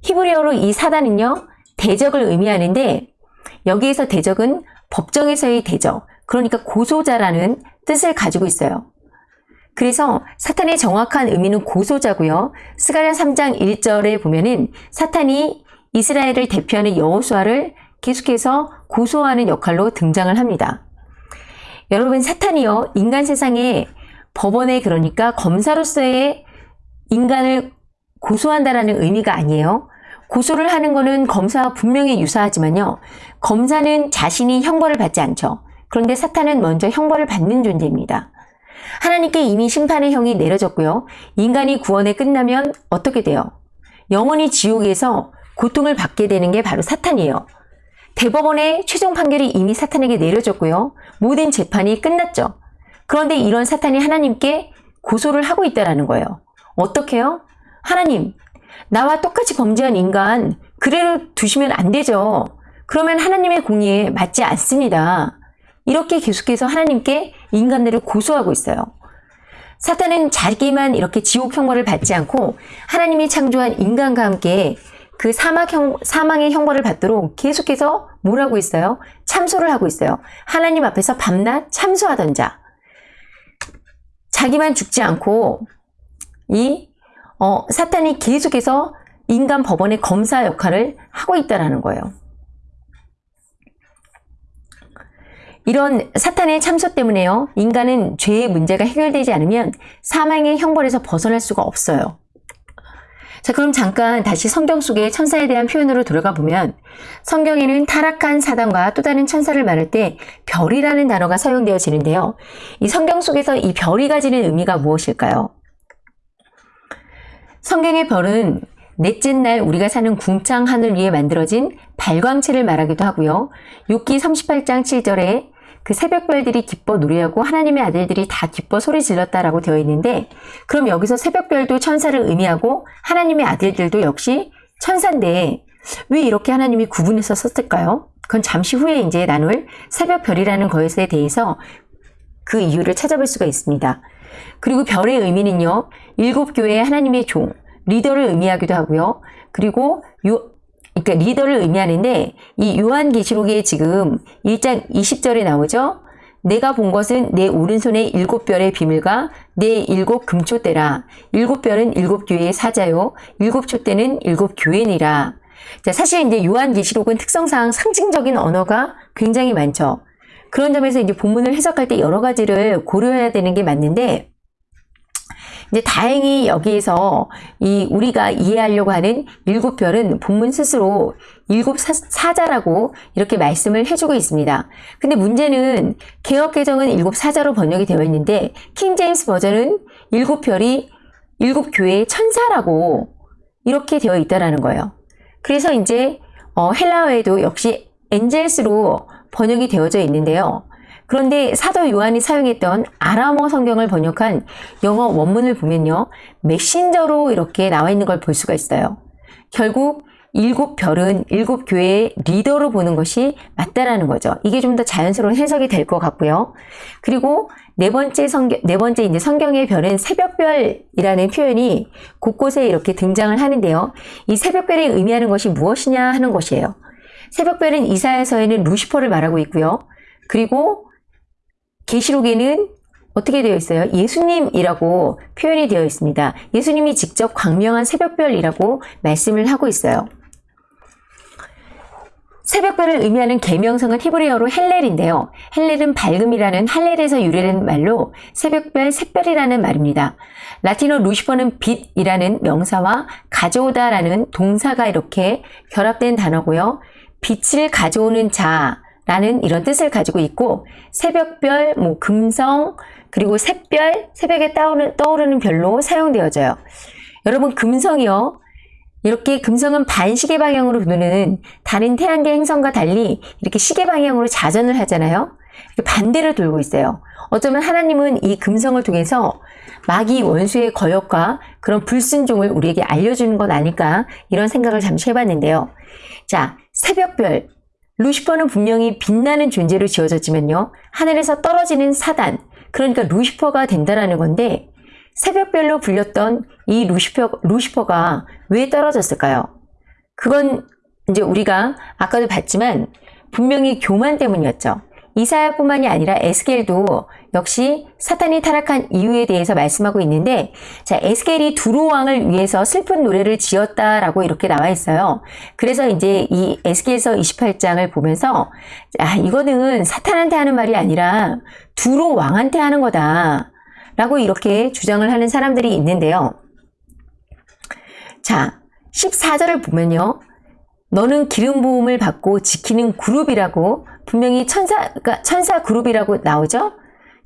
히브리어로 이 사단은요, 대적을 의미하는데 여기에서 대적은 법정에서의 대적, 그러니까 고소자라는 뜻을 가지고 있어요. 그래서 사탄의 정확한 의미는 고소자고요. 스가랴 3장 1절에 보면은 사탄이 이스라엘을 대표하는 여호수아를 계속해서 고소하는 역할로 등장을 합니다. 여러분 사탄이요 인간 세상에 법원에 그러니까 검사로서의 인간을 고소한다라는 의미가 아니에요. 고소를 하는 것은 검사와 분명히 유사하지만요. 검사는 자신이 형벌을 받지 않죠. 그런데 사탄은 먼저 형벌을 받는 존재입니다. 하나님께 이미 심판의 형이 내려졌고요. 인간이 구원에 끝나면 어떻게 돼요? 영원히 지옥에서 고통을 받게 되는 게 바로 사탄이에요. 대법원의 최종 판결이 이미 사탄에게 내려졌고요. 모든 재판이 끝났죠. 그런데 이런 사탄이 하나님께 고소를 하고 있다는 거예요. 어떻게요? 하나님, 나와 똑같이 범죄한 인간 그대로 두시면 안 되죠. 그러면 하나님의 공의에 맞지 않습니다. 이렇게 계속해서 하나님께 인간들을 고소하고 있어요. 사탄은 자기만 이렇게 지옥 형벌을 받지 않고 하나님이 창조한 인간과 함께 그 사막 형, 사망의 형벌을 받도록 계속해서 뭐라고 있어요? 참소를 하고 있어요. 하나님 앞에서 밤낮 참소하던 자. 자기만 죽지 않고 이 어, 사탄이 계속해서 인간 법원의 검사 역할을 하고 있다는 거예요. 이런 사탄의 참소 때문에요. 인간은 죄의 문제가 해결되지 않으면 사망의 형벌에서 벗어날 수가 없어요. 자, 그럼 잠깐 다시 성경 속의 천사에 대한 표현으로 들어가 보면 성경에는 타락한 사단과 또 다른 천사를 말할 때 별이라는 단어가 사용되어지는데요. 이 성경 속에서 이 별이 가지는 의미가 무엇일까요? 성경의 별은 넷째 날 우리가 사는 궁창 하늘 위에 만들어진 발광체를 말하기도 하고요. 욥기 38장 7절에 그 새벽별들이 기뻐 노래하고 하나님의 아들들이 다 기뻐 소리 질렀다라고 되어 있는데 그럼 여기서 새벽별도 천사를 의미하고 하나님의 아들들도 역시 천사인데 왜 이렇게 하나님이 구분해서 썼을까요? 그건 잠시 후에 이제 나눌 새벽별이라는 것에 대해서 그 이유를 찾아볼 수가 있습니다. 그리고 별의 의미는요. 일곱 교회의 하나님의 종, 리더를 의미하기도 하고요. 그리고 요, 그러니까 리더를 의미하는데 이 요한계시록에 지금 1장 20절에 나오죠. 내가 본 것은 내 오른손의 일곱 별의 비밀과 내 일곱 금초대라. 일곱 별은 일곱 교회의 사자요. 일곱 촛대는 일곱 교회니라. 자, 사실 이제 요한계시록은 특성상 상징적인 언어가 굉장히 많죠. 그런 점에서 이제 본문을 해석할 때 여러 가지를 고려해야 되는 게 맞는데 이제 다행히 여기에서 이 우리가 이해하려고 하는 일곱 별은 본문 스스로 일곱 사, 자라고 이렇게 말씀을 해주고 있습니다. 근데 문제는 개혁 개정은 일곱 사자로 번역이 되어 있는데 킹 제임스 버전은 일곱 별이 일곱 교회의 천사라고 이렇게 되어 있다라는 거예요. 그래서 이제 어, 헬라어에도 역시 엔젤스로 번역이 되어져 있는데요. 그런데 사도 요한이 사용했던 아람어 성경을 번역한 영어 원문을 보면요. 메신저로 이렇게 나와 있는 걸 볼 수가 있어요. 결국 일곱 별은 일곱 교회의 리더로 보는 것이 맞다라는 거죠. 이게 좀 더 자연스러운 해석이 될 것 같고요. 그리고 네 번째 성경, 네 번째 이제 성경의 별은 새벽별이라는 표현이 곳곳에 이렇게 등장을 하는데요. 이 새벽별이 의미하는 것이 무엇이냐 하는 것이에요. 새벽별은 이사야서에는 루시퍼를 말하고 있고요. 그리고 계시록에는 어떻게 되어 있어요? 예수님이라고 표현이 되어 있습니다. 예수님이 직접 광명한 새벽별이라고 말씀을 하고 있어요. 새벽별을 의미하는 계명성은 히브리어로 헬렐인데요. 헬렐은 밝음이라는 할렐에서 유래된 말로 새벽별, 샛별이라는 말입니다. 라틴어 루시퍼는 빛이라는 명사와 가져오다라는 동사가 이렇게 결합된 단어고요. 빛을 가져오는 자라는 이런 뜻을 가지고 있고 새벽별, 뭐 금성, 그리고 샛별, 새벽에 떠오르는, 떠오르는 별로 사용되어져요. 여러분 금성이요. 이렇게 금성은 반시계 방향으로 도는 다른 태양계 행성과 달리 이렇게 시계 방향으로 자전을 하잖아요. 반대로 돌고 있어요. 어쩌면 하나님은 이 금성을 통해서 마귀 원수의 거역과 그런 불순종을 우리에게 알려주는 것 아닐까 이런 생각을 잠시 해봤는데요. 자, 새벽별. 루시퍼는 분명히 빛나는 존재로 지어졌지만요. 하늘에서 떨어지는 사단. 그러니까 루시퍼가 된다라는 건데 새벽별로 불렸던 이 루시퍼, 루시퍼가 왜 떨어졌을까요? 그건 이제 우리가 아까도 봤지만 분명히 교만 때문이었죠. 이사야뿐만이 아니라 에스겔도 역시 사탄이 타락한 이유에 대해서 말씀하고 있는데 자 에스겔이 두로 왕을 위해서 슬픈 노래를 지었다라고 이렇게 나와 있어요. 그래서 이제 이 에스겔서 28장을 보면서 아 이거는 사탄한테 하는 말이 아니라 두로 왕한테 하는 거다. 라고 이렇게 주장을 하는 사람들이 있는데요. 자, 14절을 보면요. 너는 기름 부음을 받고 지키는 그룹이라고 분명히 천사가 천사 그룹이라고 나오죠.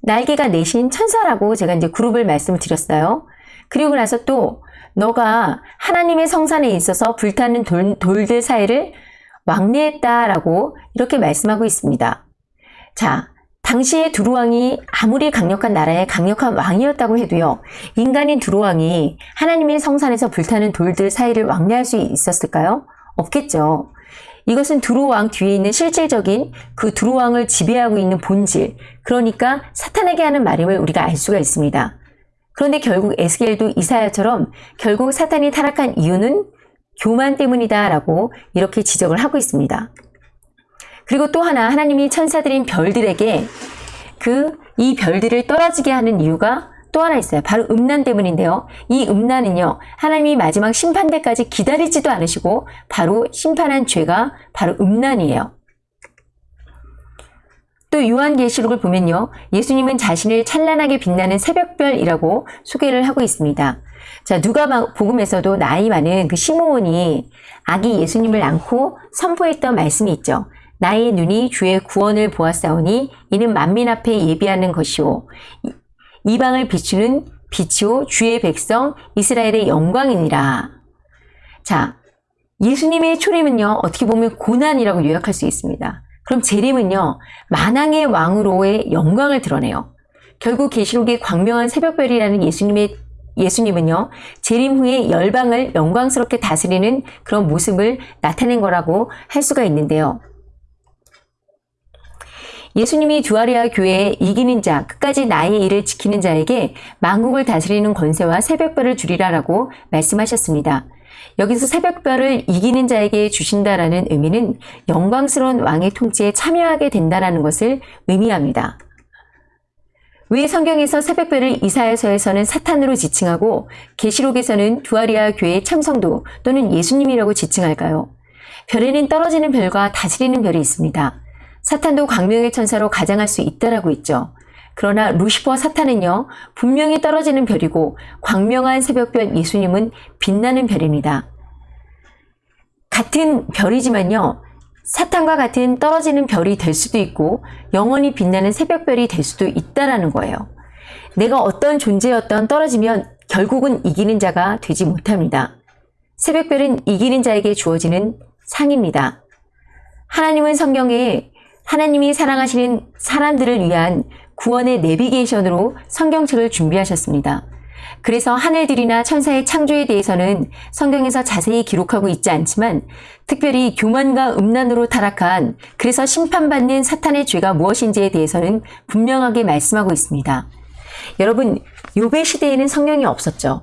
날개가 내신 천사라고 제가 이제 그룹을 말씀을 드렸어요. 그리고 나서 또 너가 하나님의 성산에 있어서 불타는 돌, 돌들 사이를 왕래했다라고 이렇게 말씀하고 있습니다. 자, 당시에 두루왕이 아무리 강력한 나라의 강력한 왕이었다고 해도요, 인간인 두루왕이 하나님의 성산에서 불타는 돌들 사이를 왕래할 수 있었을까요? 없겠죠. 이것은 두루왕 뒤에 있는 실질적인 그 두루왕을 지배하고 있는 본질, 그러니까 사탄에게 하는 말임을 우리가 알 수가 있습니다. 그런데 결국 에스겔도 이사야처럼 결국 사탄이 타락한 이유는 교만 때문이다 라고 이렇게 지적을 하고 있습니다. 그리고 또 하나 하나님이 천사들인 별들에게 그 이 별들을 떨어지게 하는 이유가 또 하나 있어요. 바로 음란 때문인데요. 이 음란은요. 하나님이 마지막 심판 때까지 기다리지도 않으시고 바로 심판한 죄가 바로 음란이에요. 또 요한계시록을 보면요. 예수님은 자신을 찬란하게 빛나는 새벽별이라고 소개를 하고 있습니다. 자, 누가 복음에서도 나이 많은 그 시므온이 아기 예수님을 안고 선포했던 말씀이 있죠. 나의 눈이 주의 구원을 보았사오니 이는 만민 앞에 예비하는 것이오. 이방을 비추는 빛이오 주의 백성 이스라엘의 영광이니라. 자, 예수님의 초림은요, 어떻게 보면 고난이라고 요약할 수 있습니다. 그럼 재림은요, 만왕의 왕으로의 영광을 드러내요. 결국 계시록의 광명한 새벽별이라는 예수님의 예수님은요, 재림 후에 열방을 영광스럽게 다스리는 그런 모습을 나타낸 거라고 할 수가 있는데요. 예수님이 두아리아 교회에 이기는 자, 끝까지 나의 일을 지키는 자에게 만국을 다스리는 권세와 새벽별을 주리라라고 말씀하셨습니다. 여기서 새벽별을 이기는 자에게 주신다라는 의미는 영광스러운 왕의 통치에 참여하게 된다라는 것을 의미합니다. 왜 성경에서 새벽별을 이사야서에서는 사탄으로 지칭하고 계시록에서는 두아리아 교회의 참성도 또는 예수님이라고 지칭할까요? 별에는 떨어지는 별과 다스리는 별이 있습니다. 사탄도 광명의 천사로 가장할 수 있다라고 있죠. 그러나 루시퍼 사탄은요, 분명히 떨어지는 별이고 광명한 새벽별 예수님은 빛나는 별입니다. 같은 별이지만요, 사탄과 같은 떨어지는 별이 될 수도 있고 영원히 빛나는 새벽별이 될 수도 있다라는 거예요. 내가 어떤 존재였던 떨어지면 결국은 이기는 자가 되지 못합니다. 새벽별은 이기는 자에게 주어지는 상입니다. 하나님은 성경에 하나님이 사랑하시는 사람들을 위한 구원의 내비게이션으로 성경책을 준비하셨습니다. 그래서 하늘들이나 천사의 창조에 대해서는 성경에서 자세히 기록하고 있지 않지만 특별히 교만과 음란으로 타락한 그래서 심판받는 사탄의 죄가 무엇인지에 대해서는 분명하게 말씀하고 있습니다. 여러분, 요배 시대에는 성령이 없었죠.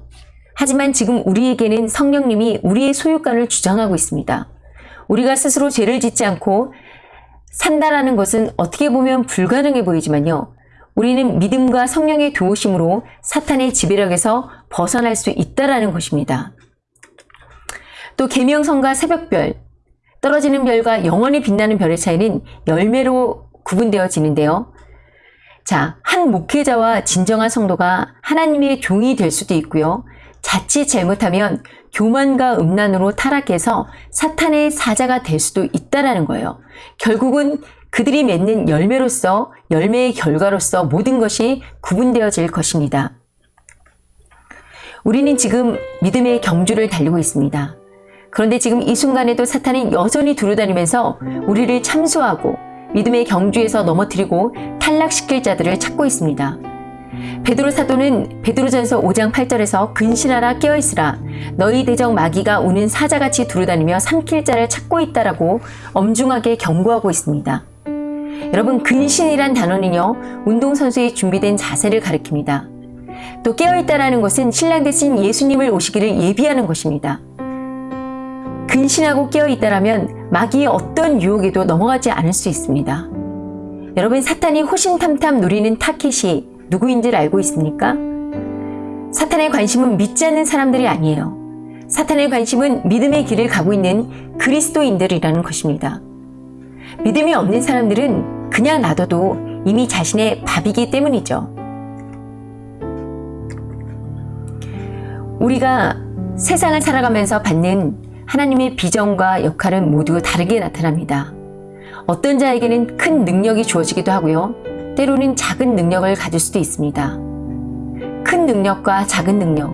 하지만 지금 우리에게는 성령님이 우리의 소유권을 주장하고 있습니다. 우리가 스스로 죄를 짓지 않고 산다라는 것은 어떻게 보면 불가능해 보이지만요. 우리는 믿음과 성령의 도우심으로 사탄의 지배력에서 벗어날 수 있다라는 것입니다. 또 계명성과 새벽별, 떨어지는 별과 영원히 빛나는 별의 차이는 열매로 구분되어지는데요. 자, 한 목회자와 진정한 성도가 하나님의 종이 될 수도 있고요. 자칫 잘못하면 교만과 음란으로 타락해서 사탄의 사자가 될 수도 있다라는 거예요. 결국은 그들이 맺는 열매로서 열매의 결과로서 모든 것이 구분되어질 것입니다. 우리는 지금 믿음의 경주를 달리고 있습니다. 그런데 지금 이 순간에도 사탄이 여전히 두루다니면서 우리를 참수하고 믿음의 경주에서 넘어뜨리고 탈락시킬 자들을 찾고 있습니다. 베드로 사도는 베드로전서 5장 8절에서 근신하라 깨어있으라 너희 대적 마귀가 우는 사자같이 두루다니며 삼킬 자를 찾고 있다라고 엄중하게 경고하고 있습니다. 여러분 근신이란 단어는요 운동선수의 준비된 자세를 가리킵니다. 또 깨어있다라는 것은 신랑 대신 예수님을 오시기를 예비하는 것입니다. 근신하고 깨어있다라면 마귀의 어떤 유혹에도 넘어가지 않을 수 있습니다. 여러분 사탄이 호신탐탐 누리는 타켓이 누구인지를 알고 있습니까? 사탄의 관심은 믿지 않는 사람들이 아니에요. 사탄의 관심은 믿음의 길을 가고 있는 그리스도인들이라는 것입니다. 믿음이 없는 사람들은 그냥 놔둬도 이미 자신의 밥이기 때문이죠. 우리가 세상을 살아가면서 받는 하나님의 비전과 역할은 모두 다르게 나타납니다. 어떤 자에게는 큰 능력이 주어지기도 하고요. 때로는 작은 능력을 가질 수도 있습니다. 큰 능력과 작은 능력.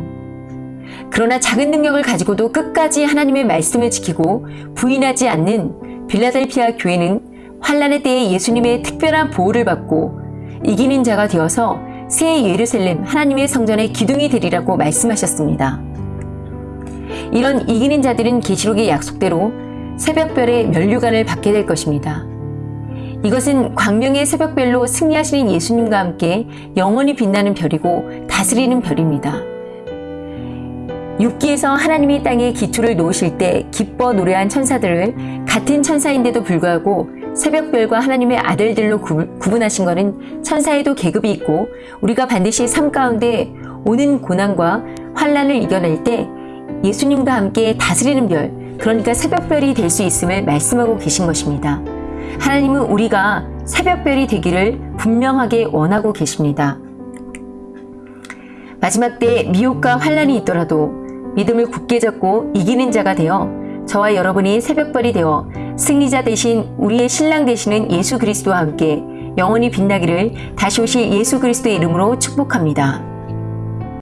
그러나 작은 능력을 가지고도 끝까지 하나님의 말씀을 지키고 부인하지 않는 빌라델피아 교회는 환란의 때에 예수님의 특별한 보호를 받고 이기는 자가 되어서 새 예루살렘 하나님의 성전의 기둥이 되리라고 말씀하셨습니다. 이런 이기는 자들은 계시록의 약속대로 새벽별의 면류관을 받게 될 것입니다. 이것은 광명의 새벽별로 승리하시는 예수님과 함께 영원히 빛나는 별이고 다스리는 별입니다. 6기에서 하나님이 땅에 기초를 놓으실 때 기뻐 노래한 천사들을 같은 천사인데도 불구하고 새벽별과 하나님의 아들들로 구분하신 것은 천사에도 계급이 있고 우리가 반드시 삶 가운데 오는 고난과 환란을 이겨낼 때 예수님과 함께 다스리는 별, 그러니까 새벽별이 될 수 있음을 말씀하고 계신 것입니다. 하나님은 우리가 새벽별이 되기를 분명하게 원하고 계십니다. 마지막 때 미혹과 환란이 있더라도 믿음을 굳게 잡고 이기는 자가 되어 저와 여러분이 새벽별이 되어 승리자 대신 우리의 신랑 되시는 예수 그리스도와 함께 영원히 빛나기를 다시 오실 예수 그리스도의 이름으로 축복합니다.